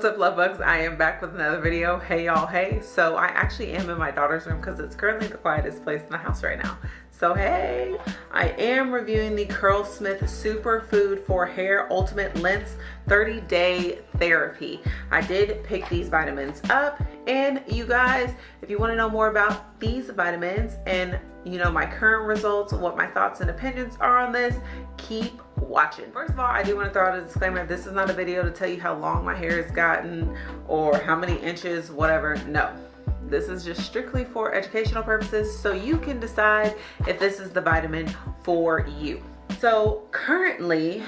What's up love bugs? I am back with another video. Hey y'all, hey. So I actually am in my daughter's room because it's currently the quietest place in the house right now. So hey, I am reviewing the Curlsmith Superfood for Hair Ultimate Length 30 Day Therapy. I did pick these vitamins up and you guys, if you want to know more about these vitamins and you know my current results, what my thoughts and opinions are on this, keep watching. First of all, I do want to throw out a disclaimer. This is not a video to tell you how long my hair has gotten or how many inches, whatever. No this is just strictly for educational purposes so you can decide if this is the vitamin for you. So currently,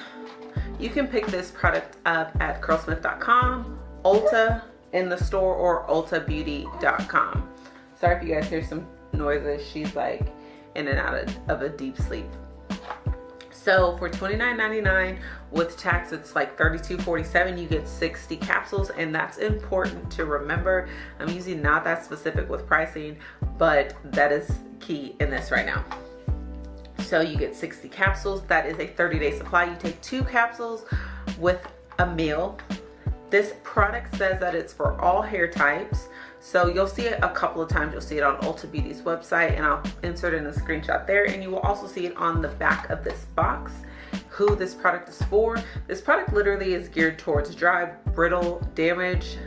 you can pick this product up at curlsmith.com, Ulta in the store, or ultabeauty.com. Sorry if you guys hear some noises. She's like in and out of, of a deep sleep. So for $29.99 with tax, it's like $32.47. You get 60 capsules and that's important to remember. I'm usually not that specific with pricing, but that is key in this right now. So you get 60 capsules. That is a 30 day supply. You take two capsules with a meal. This product says that it's for all hair types. So you'll see it a couple of times. You'll see it on Ulta Beauty's website and I'll insert in a screenshot there. And you will also see it on the back of this box who this product is for. This product literally is geared towards dry, brittle, damaged,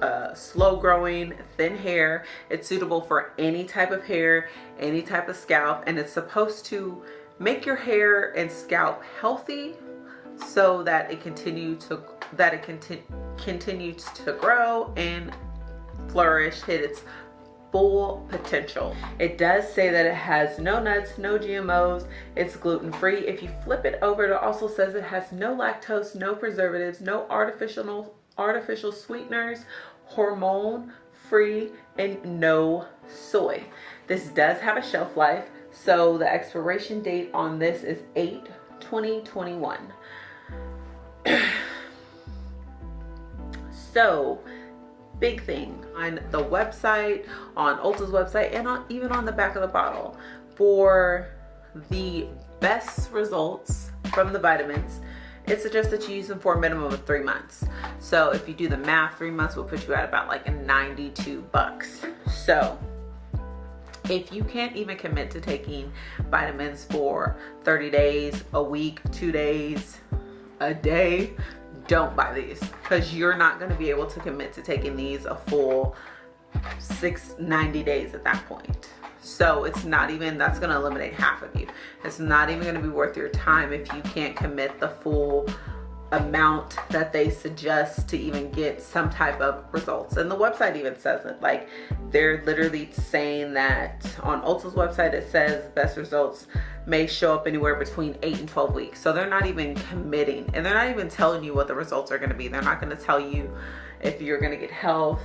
uh, slow growing, thin hair. It's suitable for any type of hair, any type of scalp, and it's supposed to make your hair and scalp healthy so that it continue to that it conti continues to grow and flourish, hit its full potential. It does say that it has no nuts, no GMOs, it's gluten-free. If you flip it over, it also says it has no lactose, no preservatives, no artificial, artificial sweeteners, hormone free, and no soy. This does have a shelf life, so the expiration date on this is 8 2021. so big thing on the website, on Ulta's website, and on, even on the back of the bottle for the best results from the vitamins it suggests that you use them for a minimum of three months. So if you do the math, three months will put you at about like 92 bucks. So if you can't even commit to taking vitamins for 30 days, a week, two days, a day, don't buy these because you're not going to be able to commit to taking these a full six 90 days at that point. So it's not even that's going to eliminate half of you. It's not even going to be worth your time if you can't commit the full amount that they suggest to even get some type of results and the website even says it like they're literally saying that on Ulta's website it says best results may show up anywhere between 8 and 12 weeks so they're not even committing and they're not even telling you what the results are going to be they're not going to tell you if you're going to get health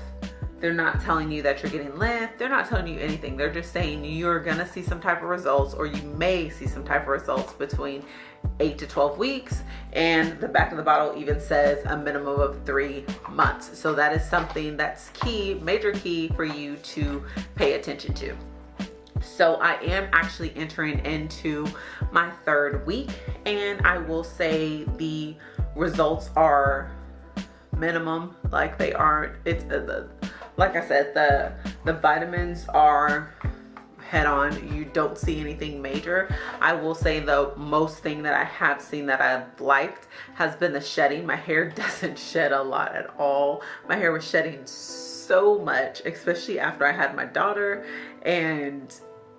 they're not telling you that you're getting length. They're not telling you anything. They're just saying you're gonna see some type of results or you may see some type of results between 8 to 12 weeks and the back of the bottle even says a minimum of three months. So that is something that's key major key for you to pay attention to. So I am actually entering into my third week and I will say the results are minimum. Like they aren't it's uh, the like I said the the vitamins are head on. You don't see anything major. I will say the most thing that i have seen that i've liked has been the shedding. My hair doesn't shed a lot at all. My hair was shedding so much especially after i had my daughter and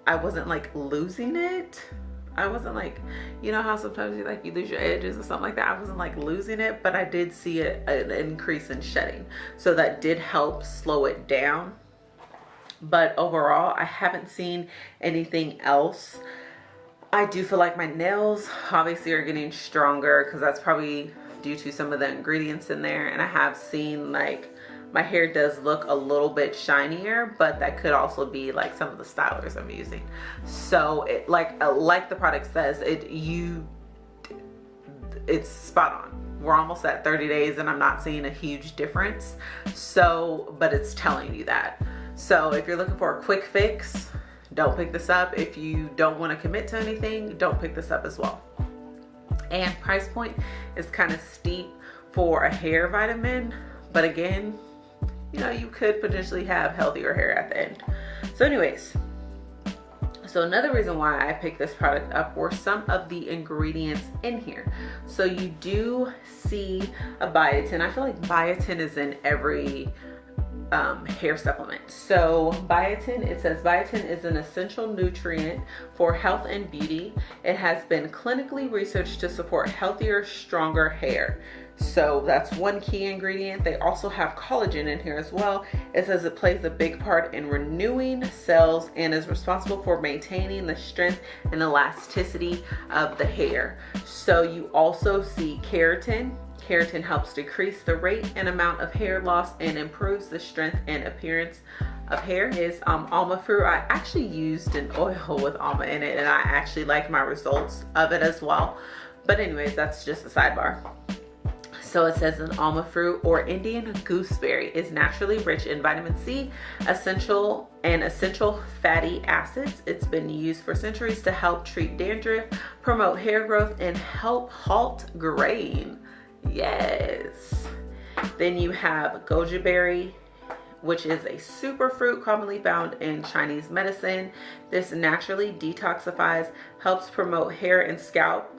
i wasn't like losing it. I wasn't like, you know how sometimes you like you lose your edges or something like that. I wasn't like losing it, but I did see a, an increase in shedding. So that did help slow it down but overall I haven't seen anything else. I do feel like my nails obviously are getting stronger because that's probably due to some of the ingredients in there and I have seen like my hair does look a little bit shinier but that could also be like some of the stylers I'm using. So it like uh, like the product says it you it's spot on. We're almost at 30 days and I'm not seeing a huge difference. So but it's telling you that so if you're looking for a quick fix, don't pick this up. If you don't want to commit to anything, don't pick this up as well. And price point is kind of steep for a hair vitamin, but again, you know, you could potentially have healthier hair at the end. So anyways, so another reason why I picked this product up were some of the ingredients in here. So you do see a biotin. I feel like biotin is in every um, hair supplement. So biotin, it says biotin is an essential nutrient for health and beauty. It has been clinically researched to support healthier, stronger hair. So that's one key ingredient. They also have collagen in here as well. It says it plays a big part in renewing cells and is responsible for maintaining the strength and elasticity of the hair. So you also see keratin. Keratin helps decrease the rate and amount of hair loss and improves the strength and appearance of hair is um, alma fruit. I actually used an oil with alma in it and I actually like my results of it as well. But anyways, that's just a sidebar. So it says an alma fruit or Indian gooseberry is naturally rich in vitamin C, essential and essential fatty acids. It's been used for centuries to help treat dandruff, promote hair growth, and help halt graying. Yes. Then you have goji berry, which is a superfruit commonly found in Chinese medicine. This naturally detoxifies, helps promote hair and scalp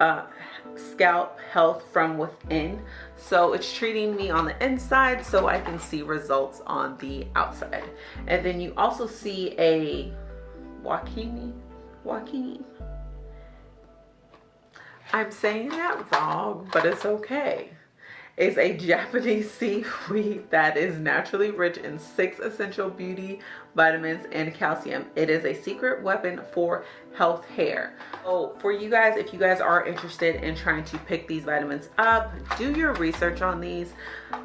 uh, scalp health from within. So it's treating me on the inside so I can see results on the outside. And then you also see a wakini, wakini. I'm saying that wrong, but it's okay is a Japanese seaweed that is naturally rich in six essential beauty vitamins and calcium. It is a secret weapon for health hair. So for you guys, if you guys are interested in trying to pick these vitamins up, do your research on these.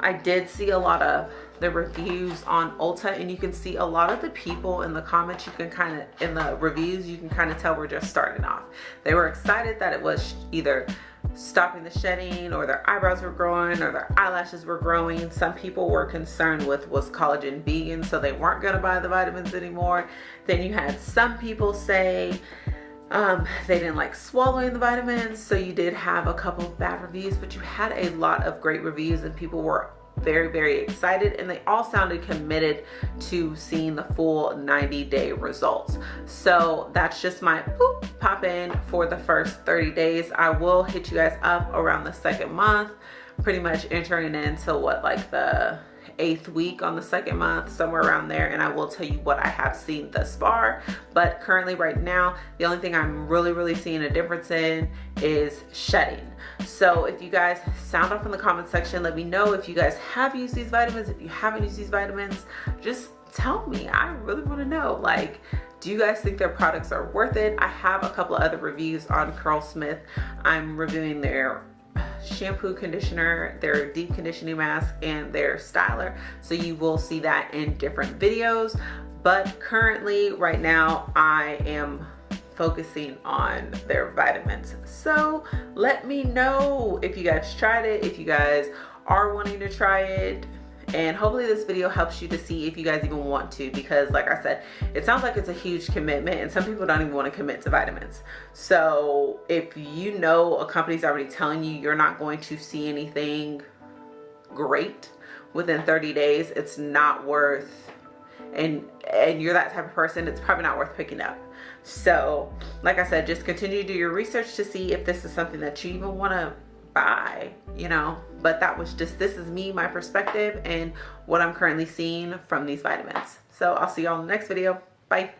I did see a lot of the reviews on Ulta and you can see a lot of the people in the comments you can kind of in the reviews you can kind of tell we're just starting off they were excited that it was either stopping the shedding or their eyebrows were growing or their eyelashes were growing. Some people were concerned with was collagen vegan so they weren't going to buy the vitamins anymore. Then you had some people say um, they didn't like swallowing the vitamins so you did have a couple of bad reviews but you had a lot of great reviews and people were very very excited and they all sounded committed to seeing the full 90 day results. So that's just my poop pop in for the first 30 days. I will hit you guys up around the second month pretty much entering into what like the eighth week on the second month somewhere around there and I will tell you what I have seen thus far. But currently right now the only thing I'm really really seeing a difference in is shedding. So if you guys sound off in the comment section let me know if you guys have used these vitamins. If you haven't used these vitamins just tell me. I really want to know. Like do you guys think their products are worth it? I have a couple of other reviews on curlsmith i'm reviewing their shampoo conditioner their deep conditioning mask and their styler. So you will see that in different videos. But currently right now i am focusing on their vitamins. So let me know if you guys tried it if you guys are wanting to try it and hopefully this video helps you to see if you guys even want to because like I said it sounds like it's a huge commitment and some people don't even want to commit to vitamins. So if you know a company's already telling you you're not going to see anything great within 30 days it's not worth and and you're that type of person it's probably not worth picking up. So like I said just continue to do your research to see if this is something that you even want to buy you know? But that was just this is me my perspective and what i'm currently seeing from these vitamins. So i'll see y'all in the next video. Bye